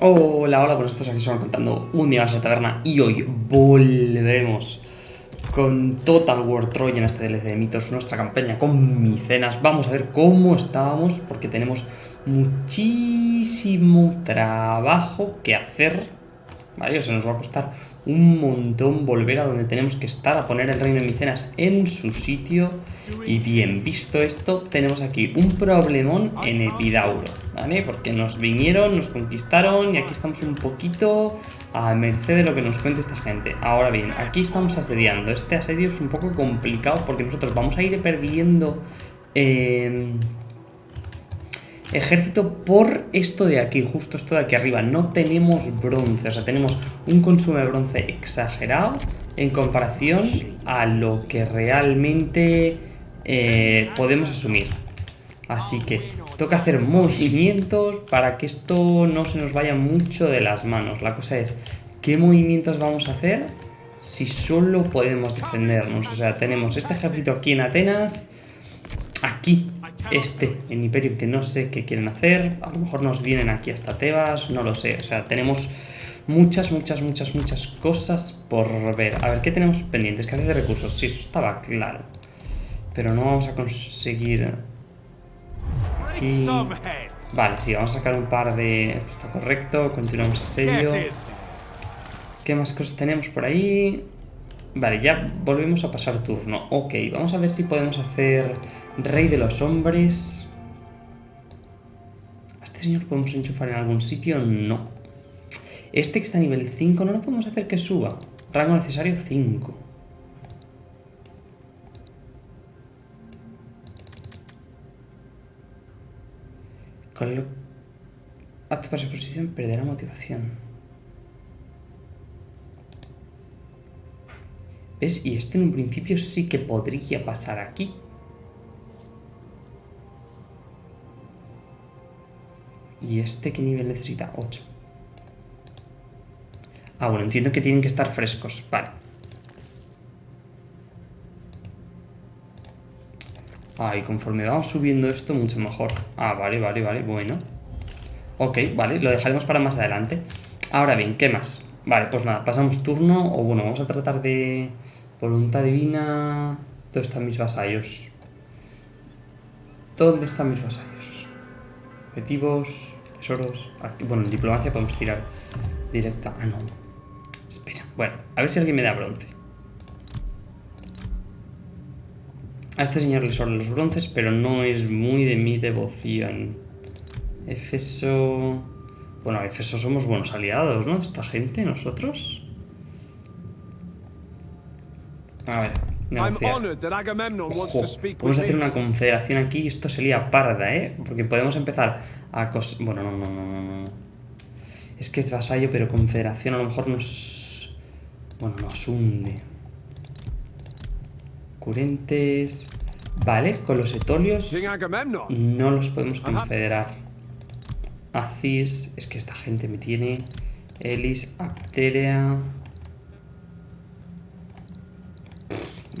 Hola, hola, pues estos aquí son contando un día más en la taberna y hoy volvemos con Total War Troy en este DLC de mitos, nuestra campaña con micenas. Vamos a ver cómo estábamos porque tenemos muchísimo trabajo que hacer, ¿vale? Se nos va a costar un montón volver a donde tenemos que estar, a poner el reino de Micenas en su sitio. Y bien, visto esto, tenemos aquí un problemón en Epidauro, ¿vale? Porque nos vinieron, nos conquistaron y aquí estamos un poquito a merced de lo que nos cuente esta gente. Ahora bien, aquí estamos asediando. Este asedio es un poco complicado porque nosotros vamos a ir perdiendo... Eh, ejército por esto de aquí, justo esto de aquí arriba. No tenemos bronce, o sea, tenemos un consumo de bronce exagerado en comparación a lo que realmente eh, podemos asumir. Así que toca hacer movimientos para que esto no se nos vaya mucho de las manos. La cosa es, ¿qué movimientos vamos a hacer si solo podemos defendernos? O sea, tenemos este ejército aquí en Atenas, aquí este en Imperium que no sé qué quieren hacer. A lo mejor nos vienen aquí hasta Tebas, no lo sé. O sea, tenemos muchas, muchas, muchas, muchas cosas por ver. A ver, ¿qué tenemos pendientes? ¿Qué hace de recursos? Sí, eso estaba claro. Pero no vamos a conseguir... Aquí... Vale, sí, vamos a sacar un par de... Esto está correcto, continuamos asedio. ¿Qué más cosas tenemos por ahí? Vale, ya volvemos a pasar turno. Ok, vamos a ver si podemos hacer Rey de los hombres. ¿A este señor podemos enchufar en algún sitio? No. Este que está a nivel 5 no lo podemos hacer que suba. Rango necesario 5. Con lo... Acto para su posición perderá motivación. ¿Ves? Y este en un principio sí que podría pasar aquí. ¿Y este qué nivel necesita? 8. Ah, bueno, entiendo que tienen que estar frescos. Vale. Ah, conforme vamos subiendo esto, mucho mejor. Ah, vale, vale, vale, bueno. Ok, vale, lo dejaremos para más adelante. Ahora bien, ¿qué más? Vale, pues nada, pasamos turno. O bueno, vamos a tratar de... Voluntad divina... ¿Dónde están mis vasallos? ¿Dónde están mis vasallos? Objetivos, tesoros... Bueno, en diplomacia podemos tirar directa... Ah, no. Espera. Bueno, a ver si alguien me da bronce. A este señor le sobran los bronces, pero no es muy de mi devoción. Efeso... Bueno, Efeso somos buenos aliados, ¿no? Esta gente, nosotros... A ver, negociar. podemos hacer una confederación aquí y esto sería parda, ¿eh? Porque podemos empezar a... Bueno, no, no, no, no. Es que es vasallo, pero confederación a lo mejor nos... Bueno, nos hunde. Curentes... Vale, con los etolios no los podemos confederar. Acis... Es que esta gente me tiene... Elis, Apterea...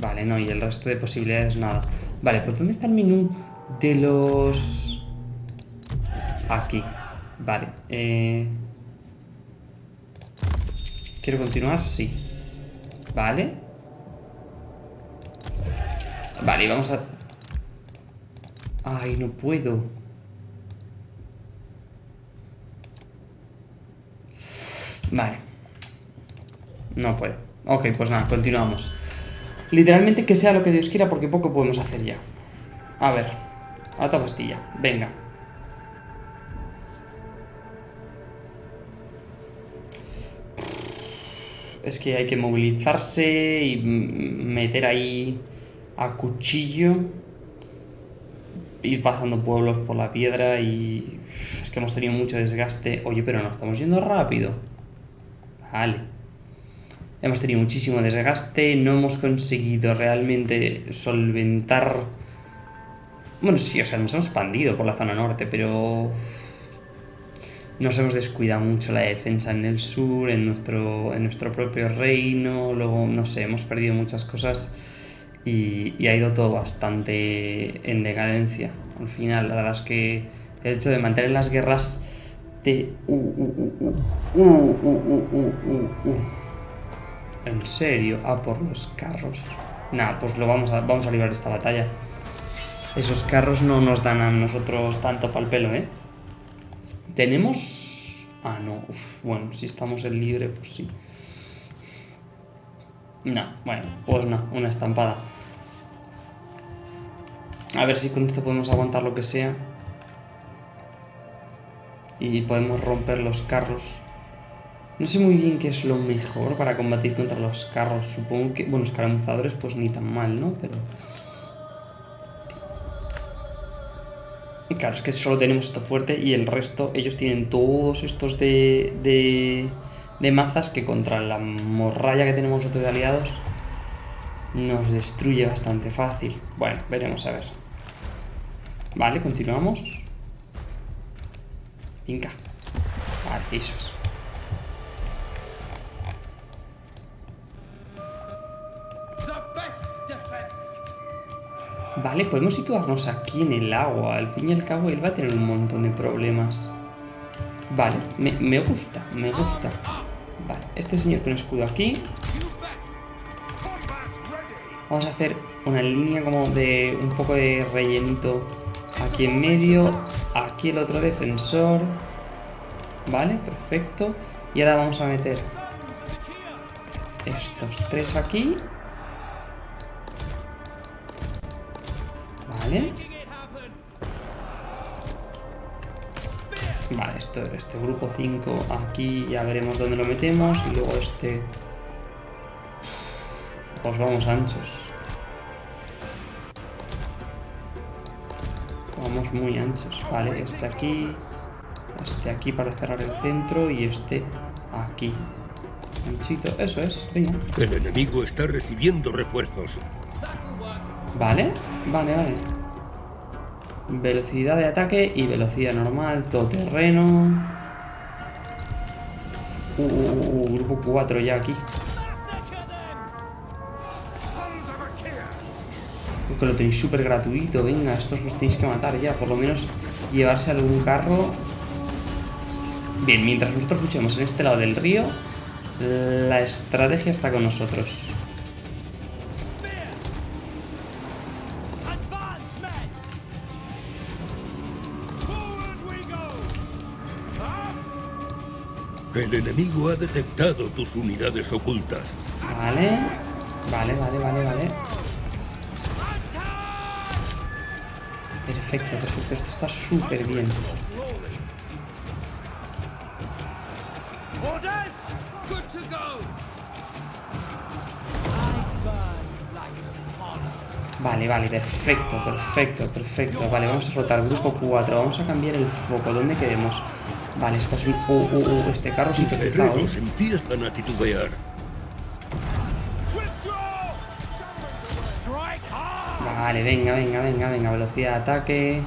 Vale, no, y el resto de posibilidades nada. Vale, pues ¿dónde está el menú de los...? Aquí. Vale. Eh... ¿Quiero continuar? Sí. Vale. Vale, vamos a... Ay, no puedo. Vale. No puedo. Ok, pues nada, continuamos. Literalmente que sea lo que Dios quiera porque poco podemos hacer ya. A ver. Ata pastilla. Venga. Es que hay que movilizarse y meter ahí a cuchillo. Ir pasando pueblos por la piedra y... Es que hemos tenido mucho desgaste. Oye, pero no estamos yendo rápido. Vale. Hemos tenido muchísimo desgaste, no hemos conseguido realmente solventar... Bueno, sí, o sea, nos hemos expandido por la zona norte, pero... Nos hemos descuidado mucho la defensa en el sur, en nuestro, en nuestro propio reino, luego, no sé, hemos perdido muchas cosas y, y ha ido todo bastante en decadencia. Al final, la verdad es que el hecho de mantener las guerras Te... Uh, uh, uh, uh, uh, uh, uh, ¿En serio? Ah, por los carros. Nah, pues lo vamos a, vamos a librar esta batalla. Esos carros no nos dan a nosotros tanto pal pelo, ¿eh? Tenemos... Ah, no. Uf, bueno, si estamos en libre, pues sí. No, bueno, pues no, una estampada. A ver si con esto podemos aguantar lo que sea. Y podemos romper los carros. No sé muy bien qué es lo mejor para combatir contra los carros. Supongo que, bueno, escaramuzadores pues ni tan mal, ¿no? Pero... Y claro, es que solo tenemos esto fuerte y el resto, ellos tienen todos estos de, de, de mazas que contra la morralla que tenemos nosotros de aliados nos destruye bastante fácil. Bueno, veremos a ver. Vale, continuamos. Venga. Vale, eso es. Vale, podemos situarnos aquí en el agua. Al fin y al cabo él va a tener un montón de problemas. Vale, me, gusta, me gusta. Vale, este señor con escudo aquí. Vamos a hacer una línea como de un poco de rellenito aquí en medio. Aquí el otro defensor. Vale, perfecto. Y ahora vamos a meter estos tres aquí. Vale. Vale, esto, este grupo 5 aquí ya veremos dónde lo metemos. Y luego este... Pues vamos anchos. Vamos muy anchos. Vale, este aquí. Este aquí para cerrar el centro y este aquí. Anchito, eso es, venga. El enemigo está recibiendo refuerzos. Vale, vale, vale. Velocidad de ataque y velocidad normal, todo terreno. Uh, uh, uh, grupo 4 ya aquí. Que lo tenéis súper gratuito, venga, estos los tenéis que matar ya, por lo menos llevarse algún carro. Bien, mientras nosotros luchemos en este lado del río, la estrategia está con nosotros. El enemigo ha detectado tus unidades ocultas. Vale, vale, vale, vale, vale. Perfecto, perfecto. Esto está súper bien. Vale, vale, perfecto, perfecto, perfecto. Vale, vamos a rotar grupo 4. Vamos a cambiar el foco. ¿Dónde queremos? Vale, esto es un... Uh, uh, uh, este carro sí que empiezan a titubear. Vale, venga, venga, venga, venga. Velocidad de ataque.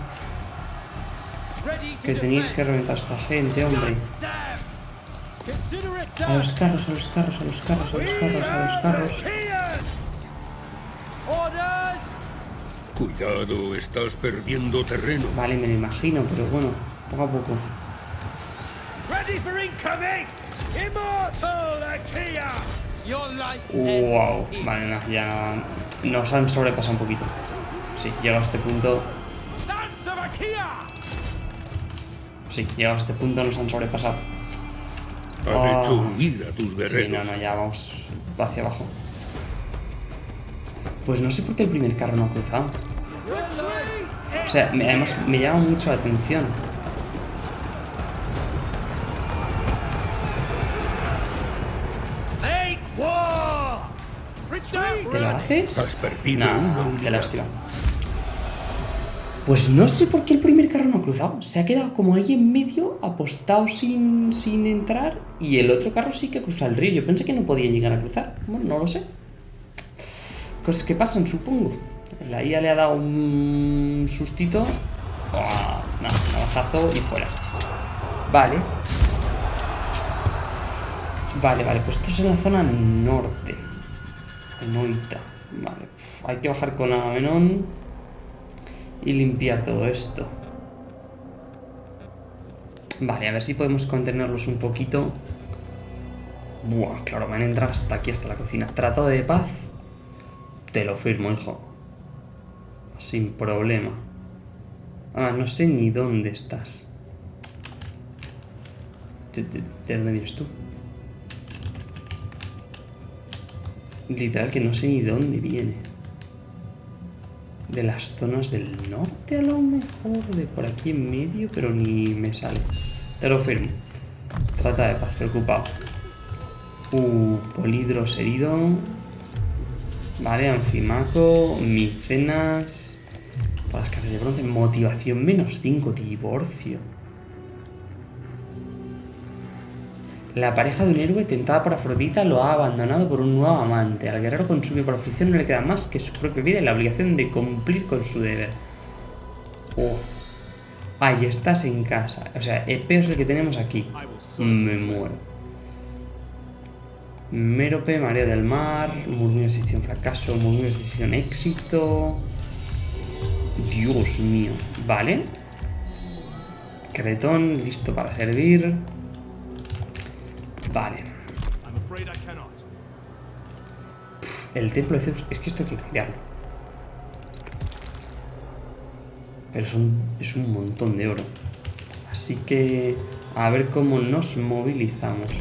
Que tenéis que reventar a esta gente, hombre. A los carros, a los carros, a los carros, a los carros, a los carros. Cuidado, estás perdiendo terreno. Vale, me lo imagino, pero bueno, poco a poco. Wow, vale, no, ya nos han sobrepasado un poquito. Sí, llegado a este punto. Sí, llegado a este punto nos han sobrepasado. Han Oh. hecho huir a tus Sí, guerreros. no, no, ya vamos hacia abajo. Pues no sé por qué el primer carro no ha cruzado. O sea, me- además me llama mucho la atención. ¿Te lo haces? Has perdido Nah, una qué lástima. Pues no sé por qué el primer carro no ha cruzado. Se ha quedado como ahí en medio, apostado sin, sin entrar, y el otro carro sí que ha cruzado el río. Yo pensé que no podía llegar a cruzar. Bueno, no lo sé. Cosas que pasan, supongo. La IA le ha dado un sustito. Oh, no, navajazo y fuera. Vale. Vale, vale, pues esto es en la zona norte. En Oita. Vale, uf, hay que bajar con Agamenón y limpiar todo esto. Vale, a ver si podemos contenerlos un poquito. Buah, claro, me han entrado hasta aquí, hasta la cocina. Tratado de paz. Te lo firmo, hijo. Sin problema. Ah, no sé ni dónde estás. ¿De, de dónde vienes tú? Literal que no sé ni dónde viene. De las zonas del norte a lo mejor. De por aquí en medio, pero ni me sale. Te lo firmo. Trata de paz, preocupado. Uh, polidros herido. Vale, anfimaco, micenas. Para las cargas de bronce. Motivación menos 5, divorcio. La pareja de un héroe tentada por Afrodita lo ha abandonado por un nuevo amante. Al guerrero consumido por aflicción no le queda más que su propia vida y la obligación de cumplir con su deber. Oh. Ahí estás en casa. O sea, el peor es el que tenemos aquí. Me muero. Mérope, mareo del mar, murmullo de decisión fracaso, murmullo de decisión éxito. Dios mío. Vale. Cretón, listo para servir. Vale. El templo de Zeus. Es que esto hay que cambiarlo. Pero es un, es un montón de oro. Así que... A ver cómo nos movilizamos.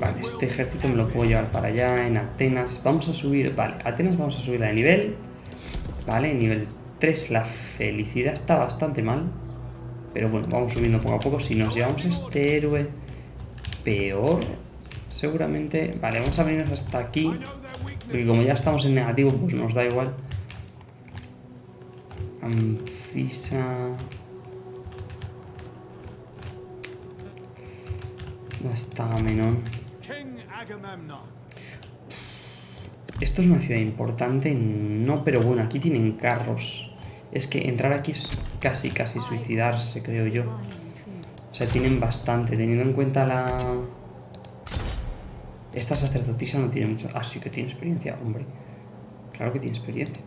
Vale, este ejército me lo puedo llevar para allá, en Atenas. Vamos a subir... Vale, Atenas vamos a subirla de nivel. Vale, nivel 3 la felicidad está bastante mal. Pero bueno, vamos subiendo poco a poco. Si nos llevamos este héroe peor, seguramente... Vale, vamos a venirnos hasta aquí. Porque como ya estamos en negativo, pues nos da igual. Anfisa... ¿Dónde está? Esto es una ciudad importante, no, pero bueno, aquí tienen carros. Es que entrar aquí es casi, casi suicidarse, creo yo. O sea, tienen bastante, teniendo en cuenta la... Esta sacerdotisa no tiene mucha... Ah, sí que tiene experiencia, hombre. Claro que tiene experiencia.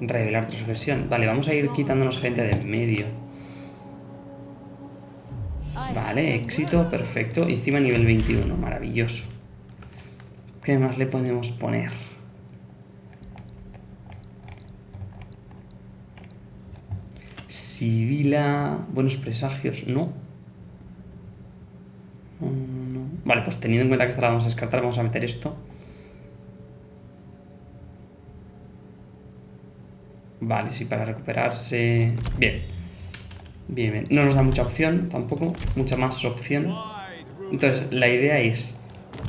Revelar transgresión. Vale, vamos a ir quitándonos gente de en medio. Vale, éxito, perfecto. Y encima nivel 21, maravilloso. ¿Qué más le podemos poner? Sibila... Buenos presagios, no. Vale, pues teniendo en cuenta que esta la vamos a descartar, vamos a meter esto. Vale, sí, para recuperarse... Bien. Bien, bien. No nos da mucha opción tampoco, mucha más opción. Entonces, la idea es...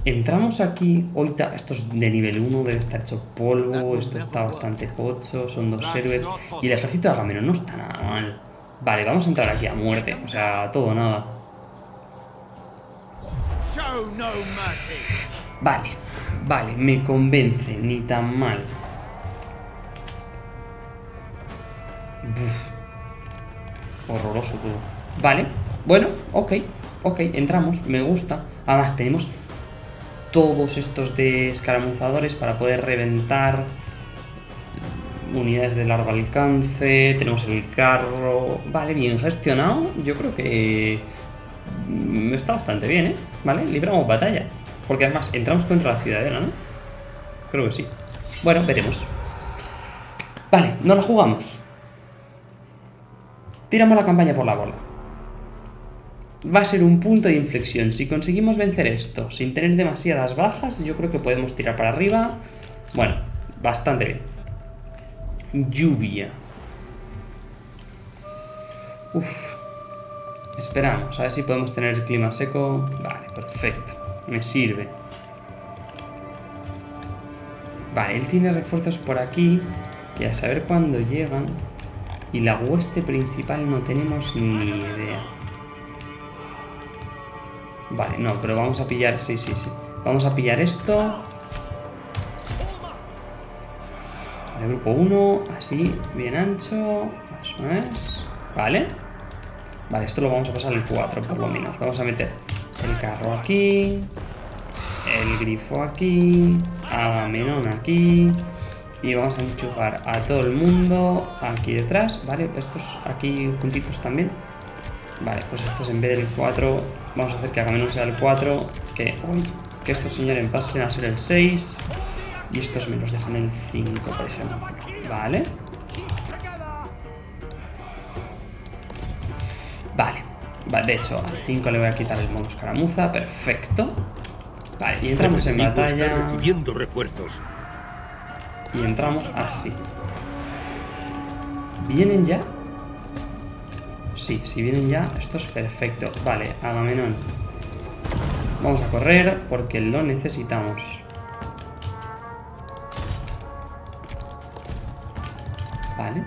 Entramos aquí, ahorita, esto es de nivel 1, debe estar hecho polvo, esto está bastante pocho, son dos héroes. Y el ejército de Agamenón no está nada mal. Vale, vamos a entrar aquí a muerte, o sea, todo nada. Vale, vale, me convence, ni tan mal. Horroroso todo. Vale, bueno, ok, ok, entramos, me gusta. Además tenemos todos estos de escaramuzadores para poder reventar unidades de largo alcance, tenemos el carro, vale, bien gestionado, yo creo que mm, está bastante bien, ¿eh? Vale, libramos batalla, porque además entramos contra la ciudadela, ¿no? Creo que sí. Bueno, veremos. Vale, no la jugamos. Tiramos la campaña por la bola va a ser un punto de inflexión. Si conseguimos vencer esto sin tener demasiadas bajas, yo creo que podemos tirar para arriba. Bueno, bastante bien. Lluvia. Uf. Esperamos, a ver si podemos tener el clima seco. Vale, perfecto. Me sirve. Vale, él tiene refuerzos por aquí, que a saber cuándo llegan. Y la hueste principal no tenemos ni idea. Vale, no, pero vamos a pillar... Sí, sí, sí. Vamos a pillar esto. El grupo 1, así, bien ancho. Eso es. Vale. Vale, esto lo vamos a pasar al 4, por lo menos. Vamos a meter el carro aquí. El grifo aquí. Agamenón aquí. Y vamos a enchufar a todo el mundo aquí detrás, ¿vale? Estos aquí juntitos también. Vale, pues estos en vez del 4, vamos a hacer que menos sea el 4, que, que estos señores pasen a ser el 6 y estos me los dejan el 5, por ejemplo. Vale. Vale. vale. De hecho, al 5 le voy a quitar el modo escaramuza. Perfecto. Vale, y entramos en batalla. recibiendo refuerzos. Y entramos así. ¿Vienen ya? Sí, si vienen ya, esto es perfecto. Vale, Agamenón. Vamos a correr porque lo necesitamos. Vale.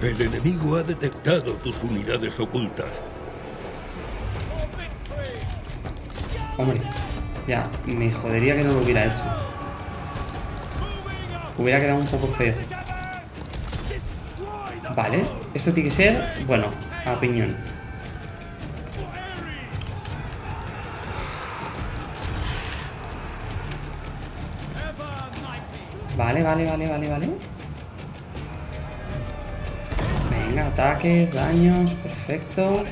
El enemigo ha detectado tus unidades ocultas. Hombre, ya, me jodería que no lo hubiera hecho. Hubiera quedado un poco feo. Vale, esto tiene que ser, bueno, a piñón. Vale, vale, vale, vale, vale. Venga, ataques, daños, perfecto.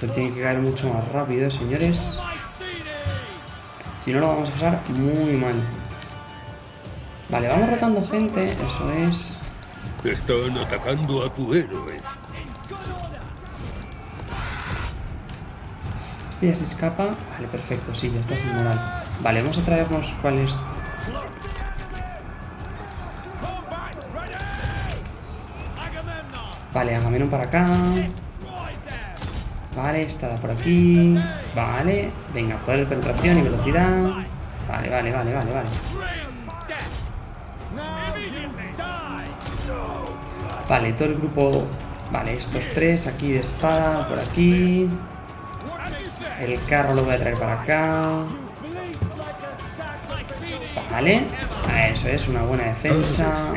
Esto tiene que caer mucho más rápido, señores. Si no, lo vamos a pasar muy mal. Vale, vamos rotando gente, eso es. Están atacando a tu héroe. Este ya se escapa. Vale, perfecto, sí, ya está sin moral. Vale, vamos a traernos cuál es... Vale, Agamenón para acá. Vale, está por aquí. Vale, venga, poder de penetración y velocidad. Vale, vale, vale, vale, vale. Vale, todo el grupo... Vale, estos tres aquí de espada, por aquí. El carro lo voy a traer para acá. Vale. Eso es, una buena defensa.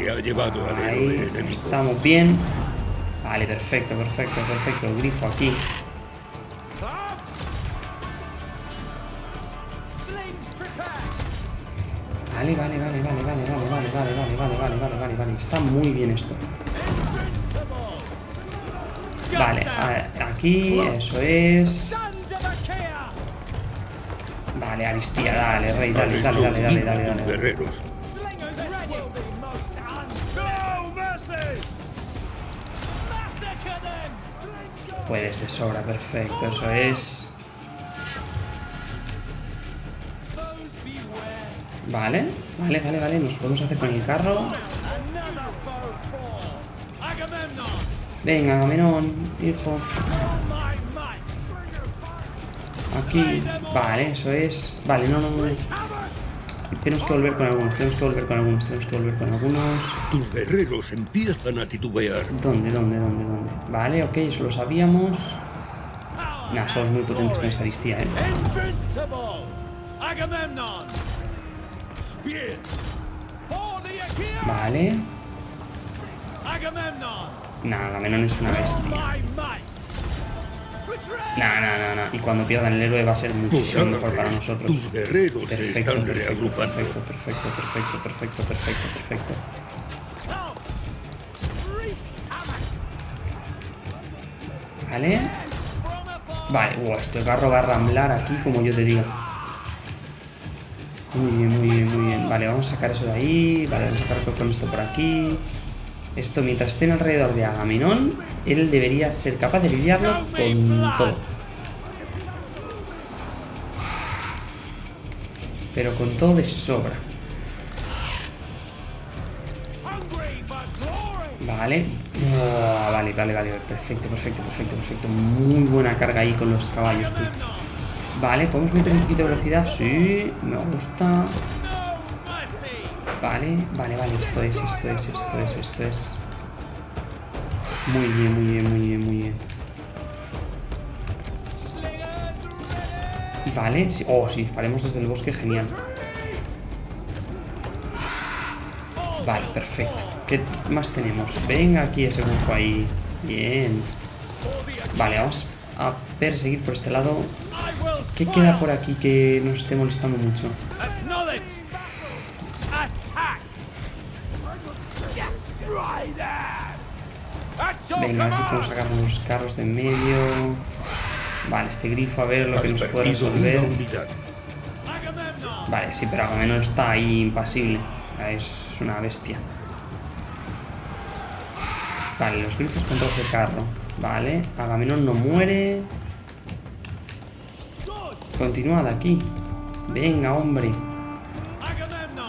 Ahí, estamos bien. Vale, perfecto, perfecto, perfecto. Grifo aquí. Está muy bien esto. Vale, aquí, eso es. Vale, Aristía, dale, rey, dale, dale, dale, dale, dale, dale. Guerreros. Puedes de sobra, perfecto, eso es. Vale, vale, vale, vale, nos podemos hacer con el carro. Venga, Agamenón, hijo. Aquí. Vale, eso es. Vale, no, no, no. Tenemos que volver con algunos, tenemos que volver con algunos, tenemos que volver con algunos. Tus guerreros empiezan a titubear. ¿Dónde, dónde, dónde, dónde? Vale, ok, eso lo sabíamos. Nah, somos muy potentes con esta listía, eh. Vale. Nada, Agamenón es una bestia. No, no, no. Y cuando pierdan el héroe va a ser muchísimo mejor para nosotros. Perfecto, perfecto, perfecto, perfecto, perfecto, perfecto, perfecto, perfecto. Vale. Vale, uh, este carro va a ramblar aquí como yo te diga. Muy bien, muy bien, muy bien. Vale, vamos a sacar eso de ahí. Vale, vamos a sacar con esto por aquí. Esto, mientras estén alrededor de Agamenón, él debería ser capaz de lidiarlo con todo. Pero con todo de sobra. Vale. vale, vale, vale. Perfecto, perfecto, perfecto, perfecto. Muy buena carga ahí con los caballos, tú. Vale, ¿podemos meter un poquito de velocidad? Sí, me gusta. Vale, vale, vale, esto es, esto es, esto es, esto es. Muy bien, muy bien, muy bien, muy bien. Vale, oh, si disparemos desde el bosque, genial. Vale, perfecto. ¿Qué más tenemos? Venga aquí ese grupo ahí. Bien. Vale, vamos a perseguir por este lado. ¿Qué queda por aquí que nos esté molestando mucho? Venga, a ver si podemos sacar unos carros de en medio. Vale, este grifo a ver lo que nos puede resolver. Vale, sí, pero Agamenón está ahí impasible. Es una bestia. Vale, los grifos contra ese carro. Vale, Agamenón no muere. Continúa de aquí. Venga, hombre.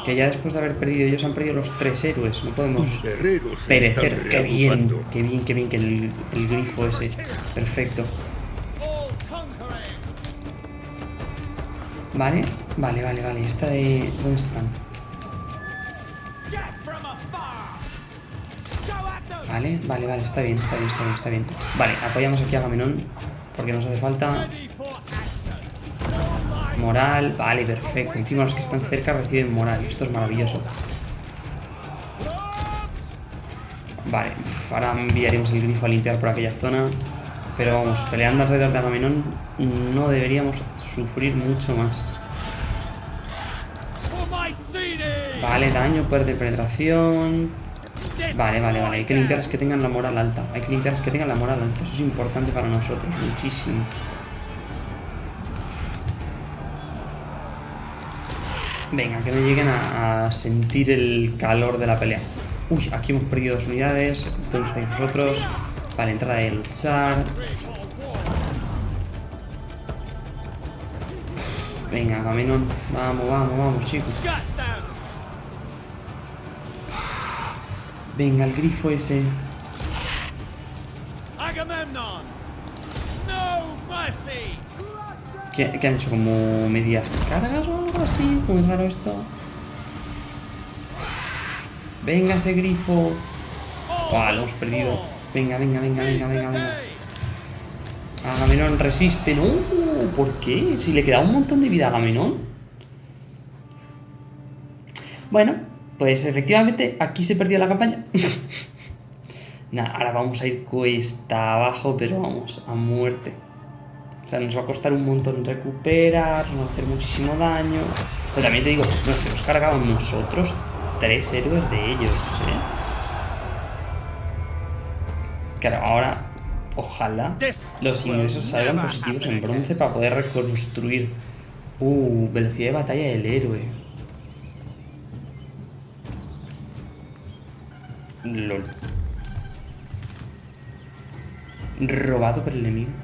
Que ya después de haber perdido ellos han perdido los tres héroes. No podemos perecer. Qué bien, qué bien, qué bien que el, el grifo ese. Perfecto. Vale, vale, vale, vale. Esta de... ¿Dónde están? Vale, vale, vale. Está bien, está bien, está bien, está bien. Vale, apoyamos aquí a Gamenón. Porque nos hace falta... Moral, vale, perfecto. Encima los que están cerca reciben moral. Esto es maravilloso. Vale, ahora enviaremos el grifo a limpiar por aquella zona. Pero vamos, peleando alrededor de Agamenón no deberíamos sufrir mucho más. Vale, daño, de penetración. Vale, vale, vale. Hay que limpiarles que tengan la moral alta. Hay que limpiarles que tengan la moral alta. Eso es importante para nosotros, muchísimo. Venga, que no lleguen a, sentir el calor de la pelea. Uy, aquí hemos perdido dos unidades. ¿Dónde estáis vosotros? Vale, entrada de luchar. Venga, Agamenón. Vamos, vamos, vamos, chicos. Venga, el grifo ese. ¿Qué, ¿Qué, han hecho? ¿Como medias cargas o algo así? Muy raro esto. Venga ese grifo. Oh, lo hemos perdido. Venga, venga, venga, venga, venga, venga. Agamenón resiste. No, ¿por qué? Si le queda un montón de vida a Agamenón. Bueno, pues efectivamente aquí se perdió la campaña. Nada, ahora vamos a ir cuesta abajo, pero vamos, a muerte sea, nos va a costar un montón recuperar, nos va a hacer muchísimo daño. Pero también te digo, nos hemos cargado nosotros tres héroes de ellos, ¿eh? Claro, ahora, ojalá los ingresos salgan positivos en bronce para poder reconstruir. Uh, velocidad de batalla del héroe. LOL. Robado por el enemigo.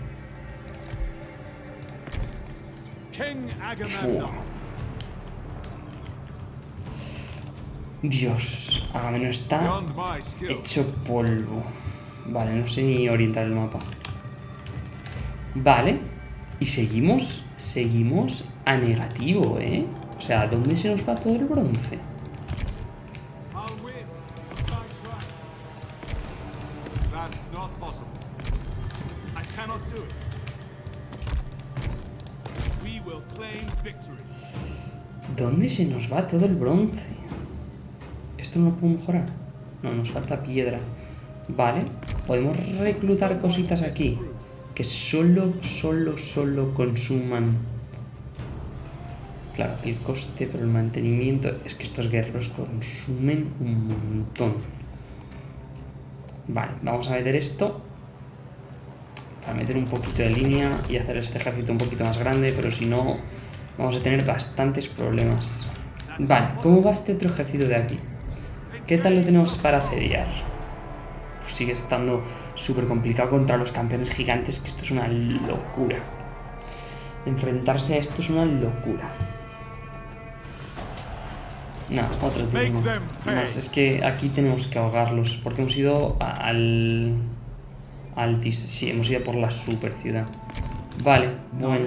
Dios, Agamenón está hecho polvo. Vale, no sé ni orientar el mapa. Vale, y seguimos, seguimos a negativo, ¿eh? O sea, ¿dónde se nos va todo el bronce? ¿Dónde se nos va todo el bronce? ¿Esto no lo puedo mejorar? No, nos falta piedra. Vale, podemos reclutar cositas aquí que solo, solo, solo consuman... Claro, el coste por el mantenimiento es que estos guerreros consumen un montón. Vale, vamos a meter esto para meter un poquito de línea y hacer este ejército un poquito más grande, pero si no vamos a tener bastantes problemas. Vale, ¿cómo va este otro ejército de aquí? ¿Qué tal lo tenemos para asediar? Pues sigue estando súper complicado contra los campeones gigantes, que esto es una locura. Enfrentarse a esto es una locura. No, otro turno. Más, es que aquí tenemos que ahogarlos, porque hemos ido al... Altis, sí, hemos ido por la super ciudad. Vale, bueno.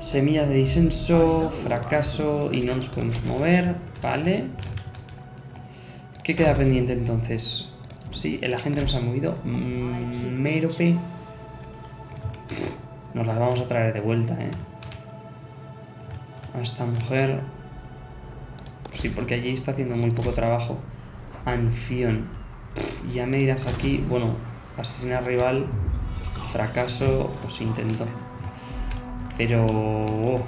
Semilla de disenso, fracaso y no nos podemos mover. Vale. ¿Qué queda pendiente entonces? Sí, el agente nos ha movido. Mm, Merope. Nos las vamos a traer de vuelta, ¿eh? A esta mujer. Sí, porque allí está haciendo muy poco trabajo. Anfión. Ya me dirás aquí, bueno, asesinar rival, fracaso o se intentó. Pero... Oh.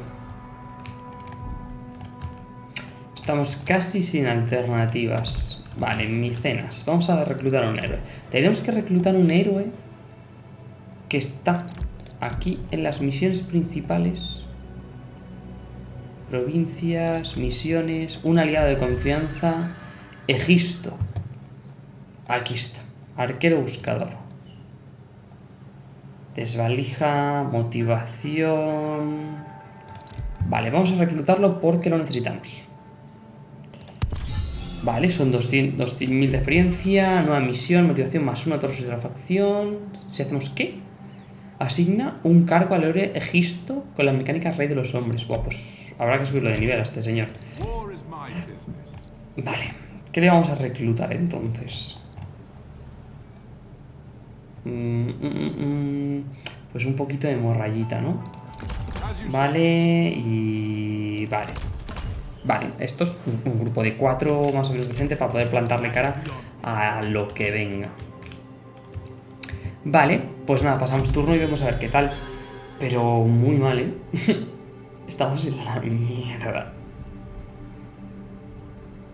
Estamos casi sin alternativas. Vale, micenas. Vamos a reclutar a un héroe. Tenemos que reclutar un héroe que está aquí en las misiones principales. Provincias, misiones, un aliado de confianza, Egisto. Aquí está, arquero buscador. Desvalija, motivación... Vale, vamos a reclutarlo porque lo necesitamos. Vale, son 200.000 de experiencia, nueva misión, motivación más una, torre de la facción. Si hacemos qué? Asigna un cargo al héroe Egisto con las mecánicas rey de los hombres. Buah, pues habrá que subirlo de nivel a este señor. Vale, ¿qué le vamos a reclutar entonces? Mm, mm, mm, pues un poquito de morrayita, ¿no? Vale, y... Vale. Vale, esto es un, grupo de cuatro más o menos decente para poder plantarle cara a lo que venga. Vale, pues nada, pasamos turno y vamos a ver qué tal. Pero muy mal, ¿eh? Estamos en la mierda.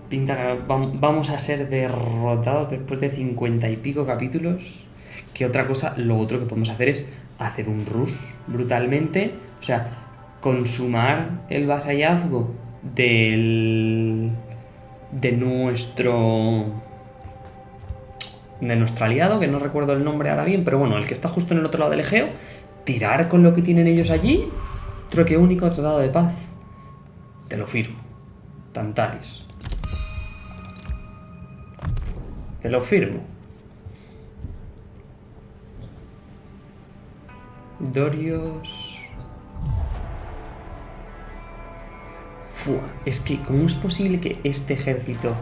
Pinta que vamos a ser derrotados después de cincuenta y pico capítulos. Que otra cosa, lo otro que podemos hacer es hacer un rush brutalmente. O sea, consumar el vasallazgo del... de nuestro de nuestro aliado, que no recuerdo el nombre ahora bien, pero bueno, el que está justo en el otro lado del Egeo, tirar con lo que tienen ellos allí, troque único, tratado de paz. Te lo firmo. Tantalis. Te lo firmo. Dorios... Fua, es que, ¿cómo es posible que este ejército...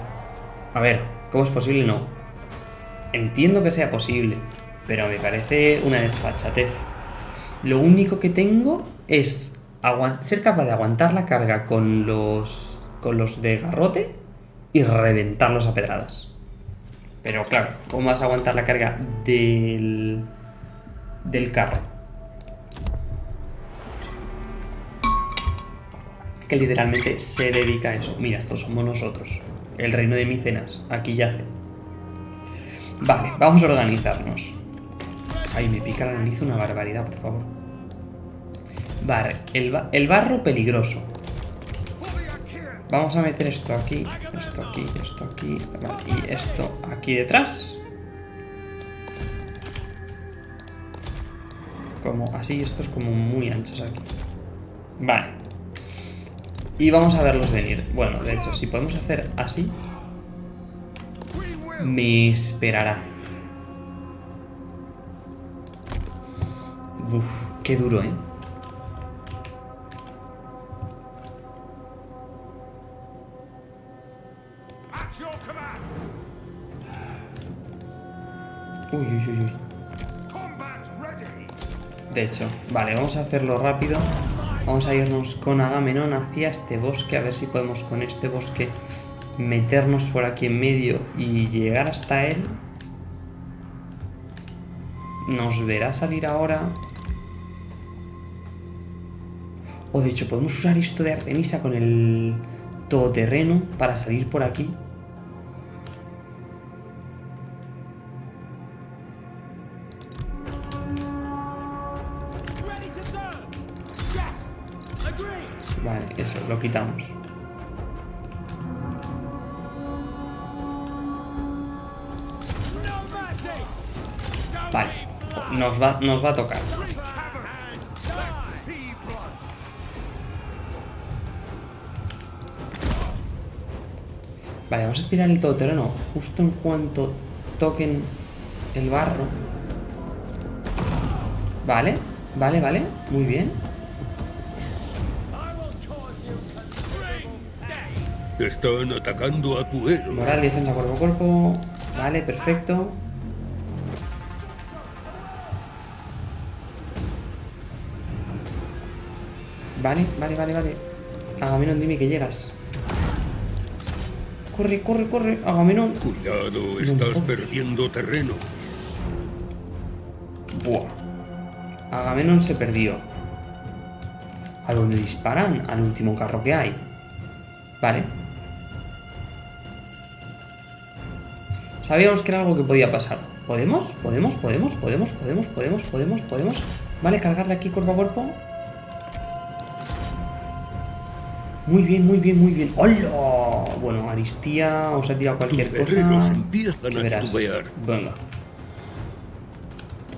A ver, ¿cómo es posible? No, Entiendo que sea posible, pero me parece una desfachatez. Lo único que tengo es ser capaz de aguantar la carga con los, con los de garrote y reventarlos a pedradas. Pero claro, ¿cómo vas a aguantar la carga del, del carro? Que literalmente se dedica a eso. Mira, estos somos nosotros. El reino de Micenas. Aquí yace. Vale, vamos a organizarnos. Ay, me pica la nariz una barbaridad, por favor. Vale, el, barro peligroso. Vamos a meter esto aquí, esto aquí, esto aquí, y esto aquí detrás. Como así, estos como muy anchos aquí. Vale. Y vamos a verlos venir. Bueno, de hecho, si podemos hacer así, me esperará. Uf, qué duro, ¿eh? Uy, uy, uy, uy. De hecho, vale, vamos a hacerlo rápido. Vamos a irnos con Agamenón hacia este bosque, a ver si podemos con este bosque meternos por aquí en medio y llegar hasta él. Nos verá salir ahora. O de hecho, podemos usar esto de Artemisa con el todoterreno para salir por aquí. Lo quitamos. Vale, nos va, nos va a tocar. Vale, vamos a tirar el todoterreno justo en cuanto toquen el barro. Vale, vale, vale, muy bien. Están atacando a tu héroe. Moral, defensa cuerpo a cuerpo. Vale, perfecto. Vale, vale, vale, vale. Agamenón, dime que llegas. Corre, corre, corre. Agamenón. Cuidado, estás perdiendo terreno. Buah. Agamenón se perdió. ¿A dónde disparan? Al último carro que hay. Vale. Sabíamos que era algo que podía pasar. ¿Podemos? ¿Podemos? ¿Podemos? ¿Podemos? ¿Podemos? ¿Podemos? ¿Podemos? ¿Podemos? Vale, cargarle aquí cuerpo a cuerpo. Muy bien, muy bien, muy bien. ¡Hola! Bueno, Aristía os ha tirado cualquier cosa. que verás. Venga.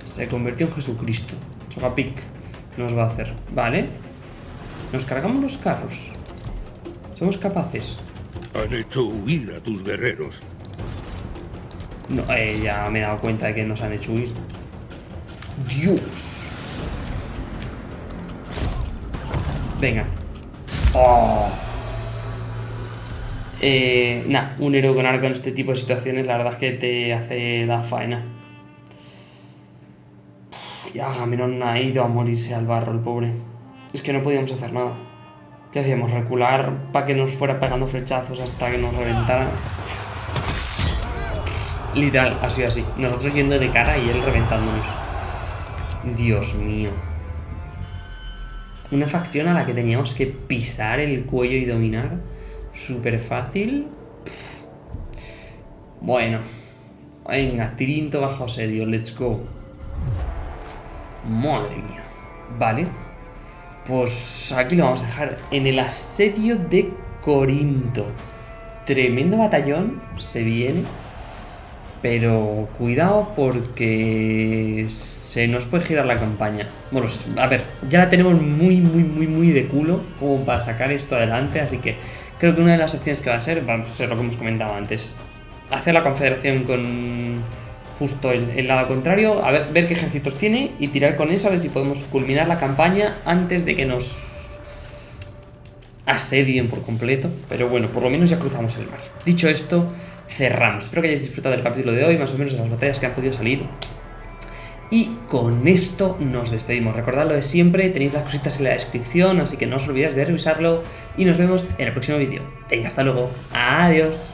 Se convirtió en Jesucristo. Chocapic nos va a hacer. Vale. Nos cargamos los carros. Somos capaces. Han hecho huir a tus guerreros. No, eh, ya me he dado cuenta de que nos han hecho huir. Dios. Venga. Oh. Eh, nah, un héroe con arco en este tipo de situaciones, la verdad es que te hace la faena. Ya Agamenón ha ido a morirse al barro, el pobre. Es que no podíamos hacer nada. ¿Qué hacíamos? ¿Recular para que nos fuera pegando flechazos hasta que nos reventara? Literal, ha sido así. Nosotros yendo de cara y él reventándonos. Dios mío. Una facción a la que teníamos que pisar el cuello y dominar. Súper fácil. Bueno. Venga, tirinto bajo asedio. Let's go. Madre mía. Vale. Pues aquí lo vamos a dejar. En el asedio de Corinto. Tremendo batallón. Se viene. Pero cuidado porque se nos puede girar la campaña. Bueno, a ver, ya la tenemos muy, muy, muy, muy de culo como para sacar esto adelante, así que creo que una de las opciones que va a ser va a ser lo que hemos comentado antes. Hacer la confederación con justo el, el lado contrario, a ver, ver qué ejércitos tiene y tirar con eso a ver si podemos culminar la campaña antes de que nos asedien por completo. Pero bueno, por lo menos ya cruzamos el mar. Dicho esto, cerramos. Espero que hayáis disfrutado del capítulo de hoy, más o menos de las batallas que han podido salir. Y con esto nos despedimos. Recordad lo de siempre, tenéis las cositas en la descripción, así que no os olvidéis de revisarlo. Y nos vemos en el próximo vídeo. Venga, hasta luego. Adiós.